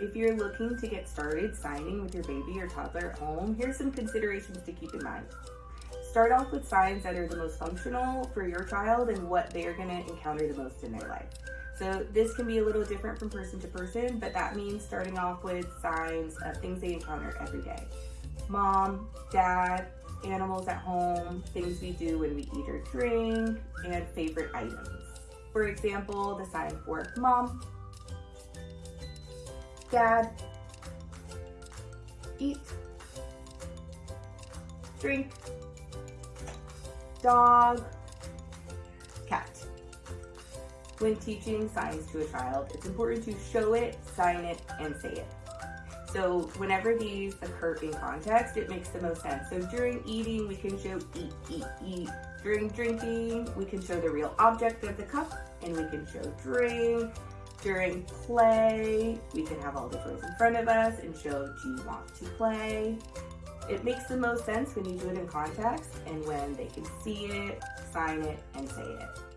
If you're looking to get started signing with your baby or toddler at home, here's some considerations to keep in mind. Start off with signs that are the most functional for your child and what they are gonna encounter the most in their life. So this can be a little different from person to person, but that means starting off with signs of things they encounter every day. Mom, dad, animals at home, things we do when we eat or drink, and favorite items. For example, the sign for mom, dad, eat, drink, dog, cat. When teaching signs to a child, it's important to show it, sign it, and say it. So whenever these occur in context, it makes the most sense. So during eating, we can show eat, eat, eat. During drinking, we can show the real object of the cup and we can show drink. During play, we can have all the toys in front of us and show do you want to play. It makes the most sense when you do it in context and when they can see it, sign it, and say it.